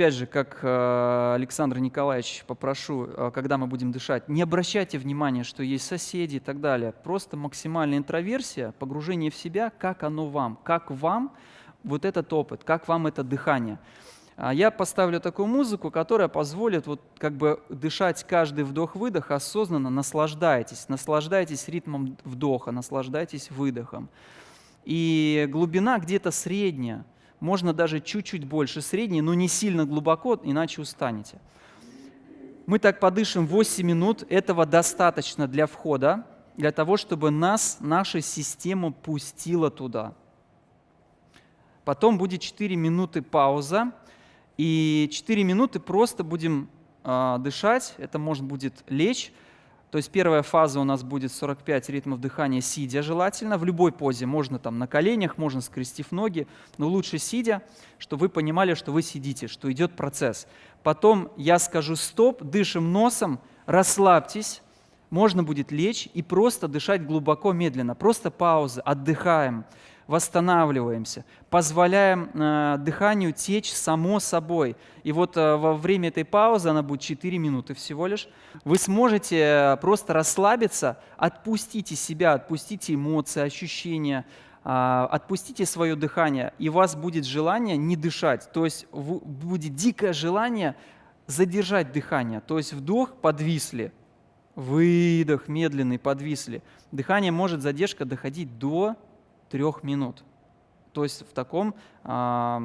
опять же, как э, Александр Николаевич попрошу, э, когда мы будем дышать, не обращайте внимания, что есть соседи и так далее. Просто максимальная интроверсия, погружение в себя, как оно вам, как вам вот этот опыт, как вам это дыхание. А я поставлю такую музыку, которая позволит вот как бы дышать каждый вдох-выдох осознанно, наслаждайтесь, наслаждайтесь ритмом вдоха, наслаждайтесь выдохом. И глубина где-то средняя, можно даже чуть-чуть больше средней, но не сильно глубоко, иначе устанете. Мы так подышим 8 минут, этого достаточно для входа, для того, чтобы нас, наша система пустила туда. Потом будет 4 минуты пауза, и 4 минуты просто будем э, дышать, это может будет лечь, то есть первая фаза у нас будет 45 ритмов дыхания сидя желательно. В любой позе, можно там на коленях, можно скрестив ноги, но лучше сидя, чтобы вы понимали, что вы сидите, что идет процесс. Потом я скажу стоп, дышим носом, расслабьтесь, можно будет лечь и просто дышать глубоко, медленно. Просто пауза, отдыхаем восстанавливаемся, позволяем э, дыханию течь само собой. И вот э, во время этой паузы, она будет 4 минуты всего лишь, вы сможете э, просто расслабиться, отпустите себя, отпустите эмоции, ощущения, э, отпустите свое дыхание, и у вас будет желание не дышать, то есть будет дикое желание задержать дыхание, то есть вдох подвисли, выдох медленный подвисли. Дыхание может задержка доходить до трех минут. То есть в таком э,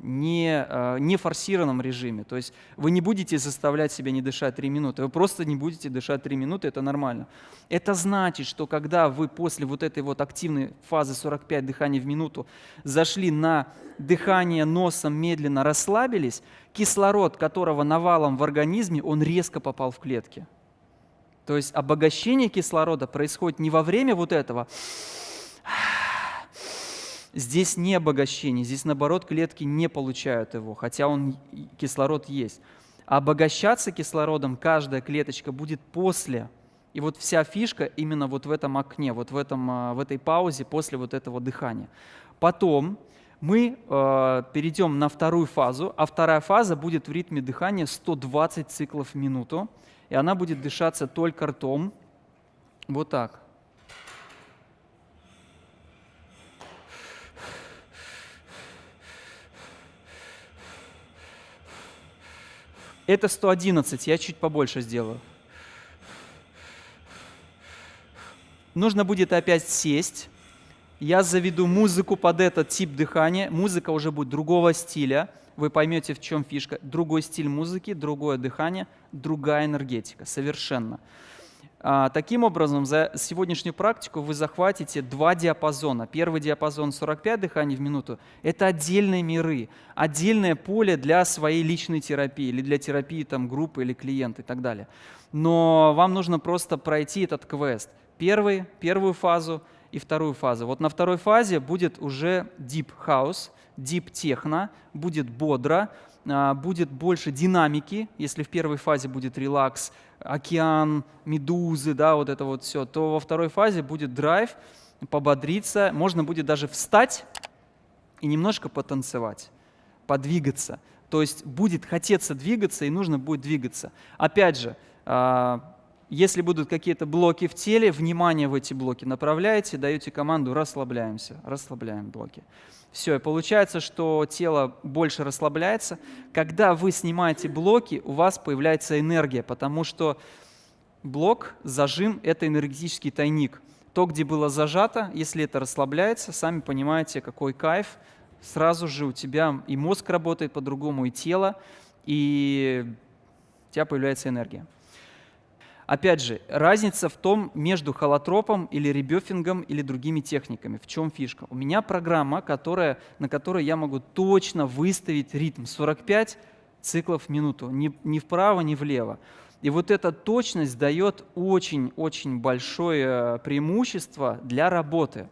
не, э, не форсированном режиме. То есть вы не будете заставлять себя не дышать 3 минуты, вы просто не будете дышать 3 минуты, это нормально. Это значит, что когда вы после вот этой вот активной фазы 45 дыханий в минуту зашли на дыхание носом, медленно расслабились, кислород, которого навалом в организме, он резко попал в клетки. То есть обогащение кислорода происходит не во время вот этого Здесь не обогащение, здесь наоборот клетки не получают его, хотя он, кислород есть. А обогащаться кислородом каждая клеточка будет после. И вот вся фишка именно вот в этом окне, вот в, этом, а, в этой паузе после вот этого дыхания. Потом мы э, перейдем на вторую фазу, а вторая фаза будет в ритме дыхания 120 циклов в минуту, и она будет дышаться только ртом, вот так. Это 111, я чуть побольше сделаю. Нужно будет опять сесть. Я заведу музыку под этот тип дыхания. Музыка уже будет другого стиля. Вы поймете, в чем фишка. Другой стиль музыки, другое дыхание, другая энергетика. Совершенно. А, таким образом, за сегодняшнюю практику вы захватите два диапазона. Первый диапазон 45 дыханий в минуту – это отдельные миры, отдельное поле для своей личной терапии или для терапии там, группы или клиента и так далее. Но вам нужно просто пройти этот квест. Первый, первую фазу и вторую фазу. Вот на второй фазе будет уже deep house, deep техно, будет бодро, будет больше динамики, если в первой фазе будет релакс, океан, медузы, да, вот это вот все, то во второй фазе будет драйв, пободриться, можно будет даже встать и немножко потанцевать, подвигаться. То есть будет хотеться двигаться и нужно будет двигаться. Опять же, а, если будут какие-то блоки в теле, внимание в эти блоки направляете, даете команду «расслабляемся», расслабляем блоки. Все, и получается, что тело больше расслабляется. Когда вы снимаете блоки, у вас появляется энергия, потому что блок, зажим – это энергетический тайник. То, где было зажато, если это расслабляется, сами понимаете, какой кайф. Сразу же у тебя и мозг работает по-другому, и тело, и у тебя появляется энергия. Опять же, разница в том между холотропом или ребёфингом или другими техниками. В чем фишка? У меня программа, которая, на которой я могу точно выставить ритм 45 циклов в минуту, ни, ни вправо, ни влево. И вот эта точность дает очень-очень большое преимущество для работы.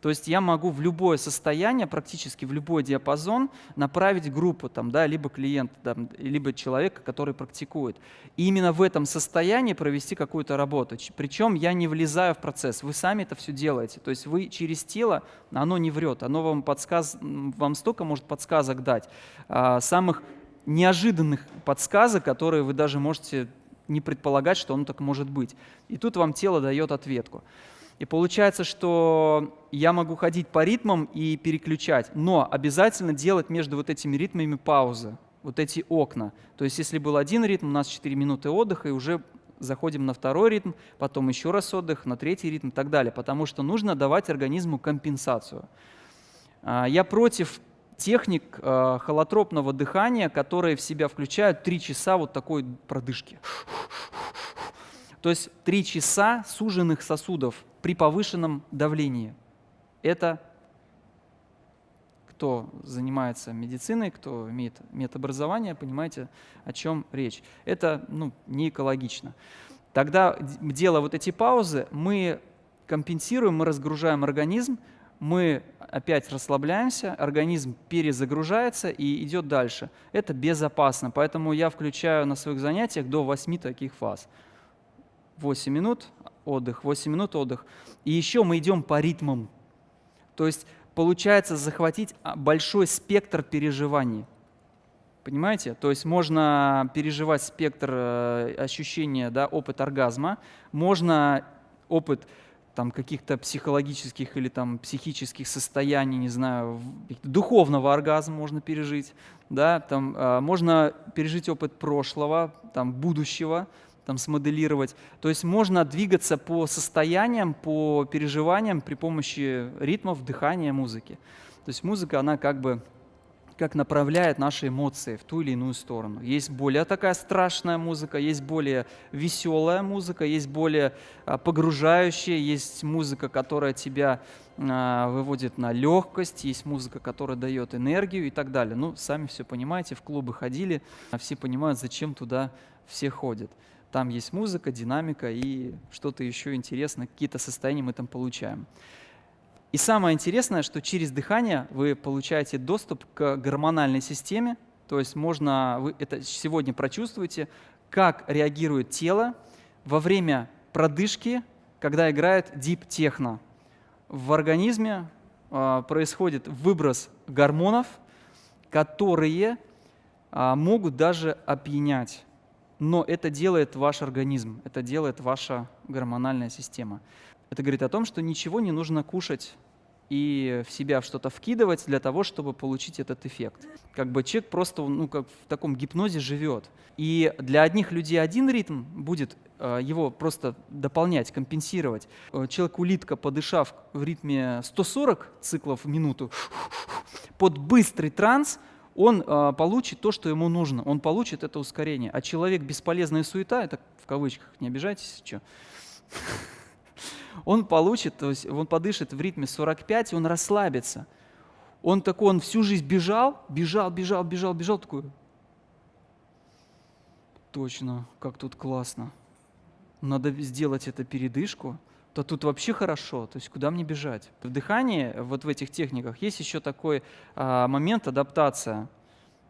То есть я могу в любое состояние, практически в любой диапазон направить группу, там, да, либо клиента, там, либо человека, который практикует. И именно в этом состоянии провести какую-то работу. Причем я не влезаю в процесс, вы сами это все делаете. То есть вы через тело, оно не врет, оно вам, подсказ, вам столько может подсказок дать, а, самых неожиданных подсказок, которые вы даже можете не предполагать, что оно так может быть. И тут вам тело дает ответку. И получается, что я могу ходить по ритмам и переключать, но обязательно делать между вот этими ритмами паузы, вот эти окна. То есть если был один ритм, у нас 4 минуты отдыха, и уже заходим на второй ритм, потом еще раз отдых, на третий ритм и так далее, потому что нужно давать организму компенсацию. А, я против техник а, холотропного дыхания, которые в себя включают 3 часа вот такой продышки. То есть 3 часа суженных сосудов при повышенном давлении. Это кто занимается медициной, кто имеет медобразование, понимаете, о чем речь. Это ну, не экологично. Тогда, делая вот эти паузы, мы компенсируем, мы разгружаем организм, мы опять расслабляемся, организм перезагружается и идет дальше. Это безопасно, поэтому я включаю на своих занятиях до 8 таких фаз. 8 минут, отдых, 8 минут отдых. И еще мы идем по ритмам. То есть получается захватить а, большой спектр переживаний. Понимаете? То есть можно переживать спектр э, ощущения, да, опыт оргазма, можно опыт там, каких-то психологических или там, психических состояний, не знаю, духовного оргазма можно пережить, да, там, э, можно пережить опыт прошлого, там, будущего, там, смоделировать. То есть можно двигаться по состояниям, по переживаниям при помощи ритмов, дыхания, музыки. То есть музыка, она как бы как направляет наши эмоции в ту или иную сторону. Есть более такая страшная музыка, есть более веселая музыка, есть более а, погружающая, есть музыка, которая тебя а, выводит на легкость, есть музыка, которая дает энергию и так далее. Ну, сами все понимаете, в клубы ходили, а все понимают, зачем туда все ходят. Там есть музыка, динамика и что-то еще интересное, какие-то состояния мы там получаем. И самое интересное, что через дыхание вы получаете доступ к гормональной системе, то есть можно, вы это сегодня прочувствуете, как реагирует тело во время продышки, когда играет deep техно. В организме э, происходит выброс гормонов, которые э, могут даже опьянять но это делает ваш организм, это делает ваша гормональная система. Это говорит о том, что ничего не нужно кушать и в себя что-то вкидывать для того, чтобы получить этот эффект. Как бы человек просто ну, как в таком гипнозе живет. И для одних людей один ритм будет э, его просто дополнять, компенсировать. Э, Человек-улитка, подышав в ритме 140 циклов в минуту, под быстрый транс – он э, получит то, что ему нужно, он получит это ускорение. А человек бесполезная суета, это в кавычках, не обижайтесь, что, он получит, то есть он подышит в ритме 45, и он расслабится. Он такой, он всю жизнь бежал, бежал, бежал, бежал, бежал, такой, точно, как тут классно. Надо сделать это передышку, то тут вообще хорошо. То есть куда мне бежать? В дыхании, вот в этих техниках, есть еще такой а, момент адаптация,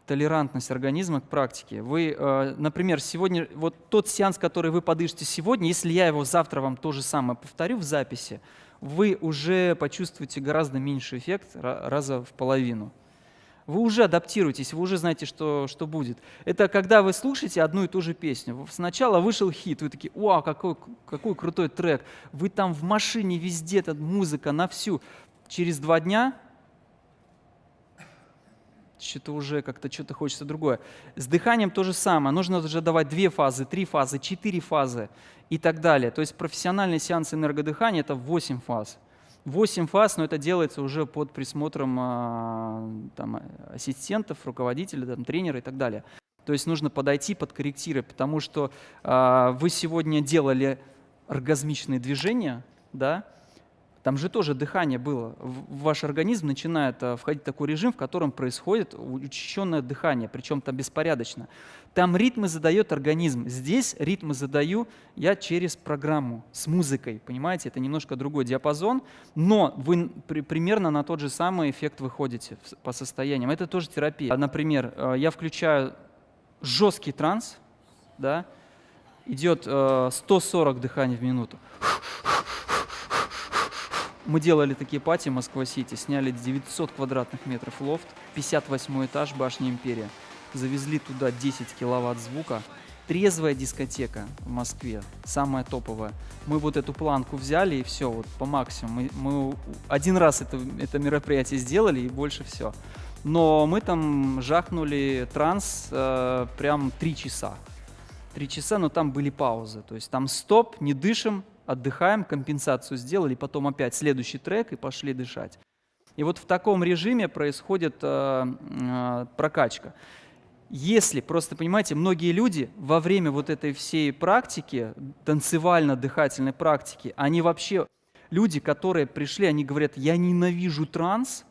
толерантность организма к практике. Вы, а, например, сегодня, вот тот сеанс, который вы подышите сегодня, если я его завтра вам то же самое повторю в записи, вы уже почувствуете гораздо меньший эффект, раза в половину вы уже адаптируетесь, вы уже знаете, что, что будет. Это когда вы слушаете одну и ту же песню. Сначала вышел хит, вы такие, вау, какой, какой крутой трек. Вы там в машине везде, эта музыка на всю. Через два дня что-то уже как-то что-то хочется другое. С дыханием то же самое. Нужно уже давать две фазы, три фазы, четыре фазы и так далее. То есть профессиональный сеанс энергодыхания – это 8 фаз. 8 фаз, но это делается уже под присмотром а, там, ассистентов, руководителей, там, тренера и так далее. То есть нужно подойти, подкорректировать, потому что э, вы сегодня делали оргазмичные движения, да, Там же тоже дыхание было. В ваш организм начинает э, входить такой режим, в котором происходит учащенное дыхание, причем там беспорядочно. Там ритмы задает организм. Здесь ритмы задаю я через программу с музыкой. Понимаете, это немножко другой диапазон, но вы при, примерно на тот же самый эффект выходите по состояниям. Это тоже терапия. Например, э, я включаю жесткий транс, да, идет 140 э, дыханий в минуту. Мы делали такие пати Москва-Сити, сняли 900 квадратных метров лофт, 58 этаж башни Империя. Завезли туда 10 киловатт звука. Трезвая дискотека в Москве, самая топовая. Мы вот эту планку взяли и все, вот по максимуму. Мы, мы один раз это, это мероприятие сделали и больше все. Но мы там жахнули транс э, прям три часа. Три часа, но там были паузы. То есть там стоп, не дышим, отдыхаем, компенсацию сделали, потом опять следующий трек и пошли дышать. И вот в таком режиме происходит э, э, прокачка. Если, просто понимаете, многие люди во время вот этой всей практики, танцевально-дыхательной практики, они вообще, люди, которые пришли, они говорят, я ненавижу транс,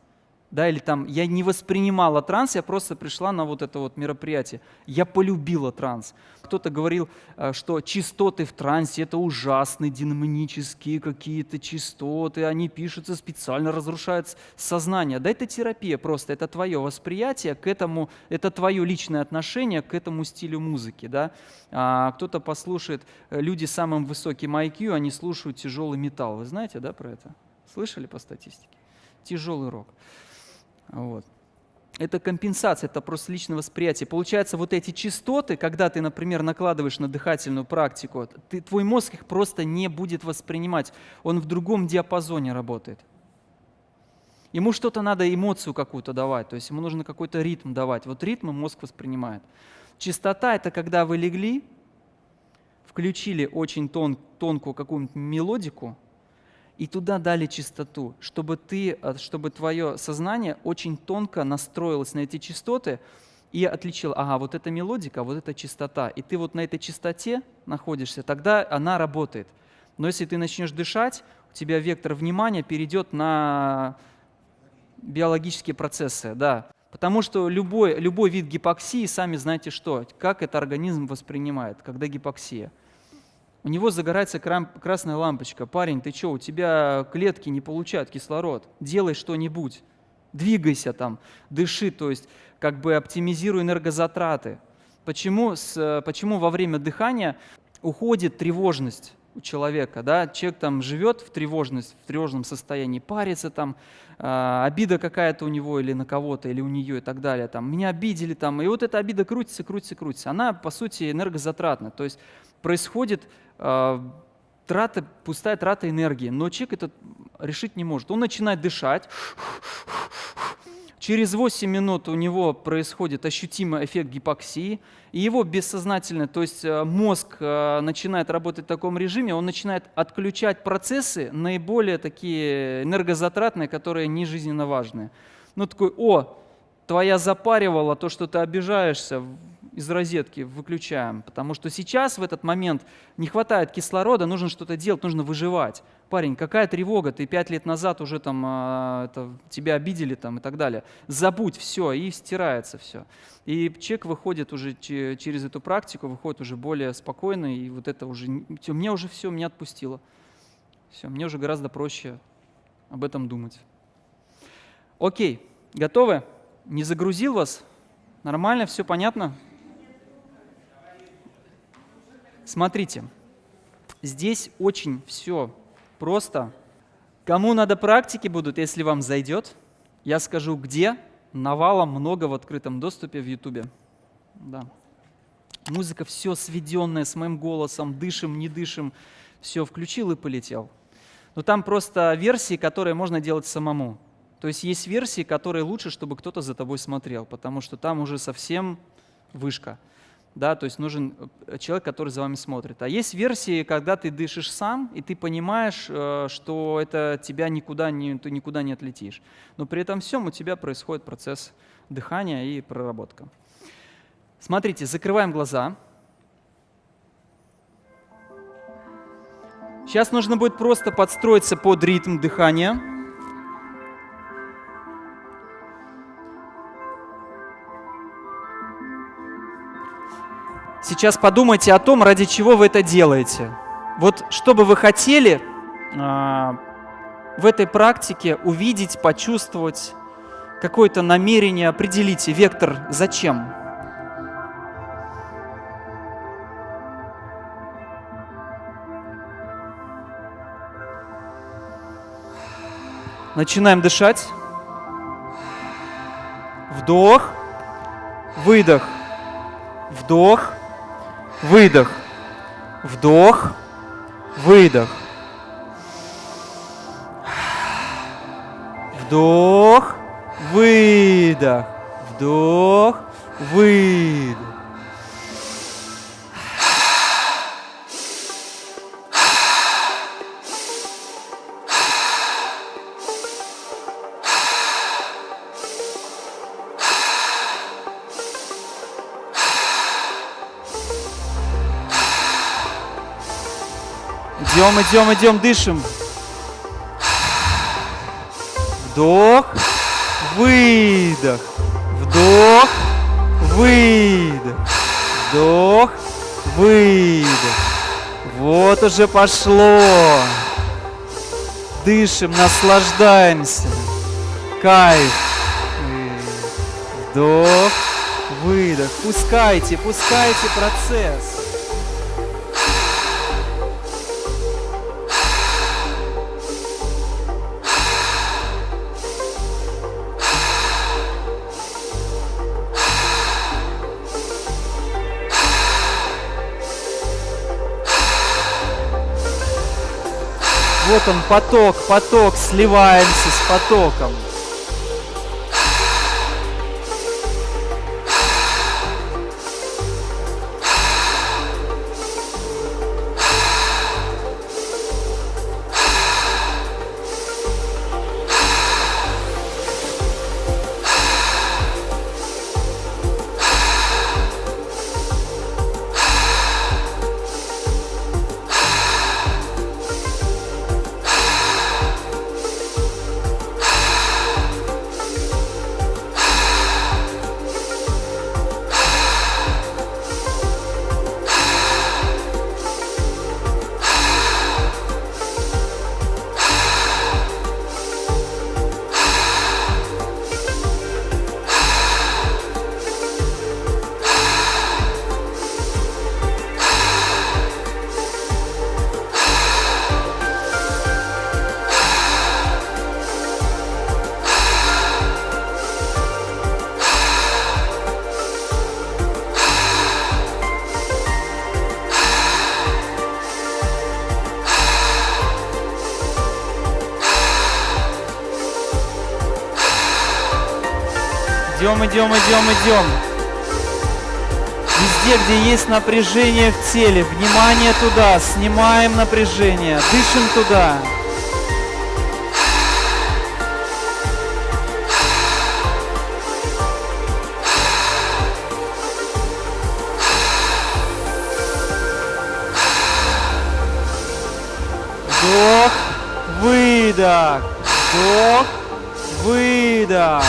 да, или там я не воспринимала транс, я просто пришла на вот это вот мероприятие. Я полюбила транс. Кто-то говорил, э, что частоты в трансе это ужасные, динамические какие-то частоты, они пишутся специально, разрушают сознание. Да это терапия просто, это твое восприятие к этому, это твое личное отношение к этому стилю музыки. Да? А кто-то послушает, э, люди с самым высоким IQ, они слушают тяжелый металл. Вы знаете, да, про это? Слышали по статистике? Тяжелый рок. Вот. Это компенсация, это просто личное восприятие. Получается, вот эти частоты, когда ты, например, накладываешь на дыхательную практику, ты, твой мозг их просто не будет воспринимать. Он в другом диапазоне работает. Ему что-то надо, эмоцию какую-то давать, то есть ему нужно какой-то ритм давать. Вот ритм мозг воспринимает. Чистота — это когда вы легли, включили очень тон, тонкую какую-нибудь мелодику, и туда дали чистоту, чтобы, ты, э, чтобы твое сознание очень тонко настроилось на эти частоты и отличил, ага, вот эта мелодика, вот эта частота. И ты вот на этой частоте находишься, тогда она работает. Но если ты начнешь дышать, у тебя вектор внимания перейдет на биологические процессы, да. Потому что любой, любой вид гипоксии, сами знаете что, как это организм воспринимает, когда гипоксия – у него загорается красная лампочка. Парень, ты что, у тебя клетки не получают кислород. Делай что-нибудь. Двигайся там, дыши, то есть как бы оптимизируй энергозатраты. Почему, с, почему во время дыхания уходит тревожность у человека, да, человек там живет в тревожность, в тревожном состоянии, парится там, э, обида какая-то у него или на кого-то, или у нее и так далее, там, меня обидели там, и вот эта обида крутится, крутится, крутится. Она, по сути, энергозатратна, то есть происходит э, трата, пустая трата энергии, но человек это решить не может. Он начинает дышать, Через 8 минут у него происходит ощутимый эффект гипоксии, и его бессознательно, то есть э, мозг э, начинает работать в таком режиме, он начинает отключать процессы наиболее такие энергозатратные, которые не жизненно важные. Ну такой, о, твоя запаривала, то, что ты обижаешься, из розетки выключаем, потому что сейчас в этот момент не хватает кислорода, нужно что-то делать, нужно выживать. Парень, какая тревога, ты пять лет назад уже там а, это, тебя обидели там и так далее. Забудь все, и стирается все. И человек выходит уже через эту практику, выходит уже более спокойно, и вот это уже, мне уже все, меня отпустило. Все, мне уже гораздо проще об этом думать. Окей, готовы? Не загрузил вас? Нормально, все понятно? Смотрите, здесь очень все просто. Кому надо практики будут, если вам зайдет, я скажу где. Навалом много в открытом доступе в Ютубе. Да. Музыка все сведенная с моим голосом, дышим, не дышим. Все, включил и полетел. Но там просто версии, которые можно делать самому. То есть есть версии, которые лучше, чтобы кто-то за тобой смотрел, потому что там уже совсем вышка да, то есть нужен э, человек, который за вами смотрит. А есть версии, когда ты дышишь сам, и ты понимаешь, э, что это тебя никуда не, ты никуда не отлетишь. Но при этом всем у тебя происходит процесс дыхания и проработка. Смотрите, закрываем глаза. Сейчас нужно будет просто подстроиться под ритм дыхания. Сейчас подумайте о том, ради чего вы это делаете. Вот что бы вы хотели а, в этой практике увидеть, почувствовать, какое-то намерение, определите вектор «зачем?». Начинаем дышать. Вдох, выдох, вдох, выдох, вдох, выдох. Вдох, выдох, вдох, выдох. Идем, идем, идем, дышим. Вдох, выдох, вдох, выдох, вдох, выдох. Вот уже пошло. Дышим, наслаждаемся. Кайф. Вдох, выдох. Пускайте, пускайте процесс. Вот он поток, поток, сливаемся с потоком. Идем, идем, идем, идем. Везде, где есть напряжение в теле, внимание туда, снимаем напряжение, дышим туда. Вдох, выдох, вдох, выдох.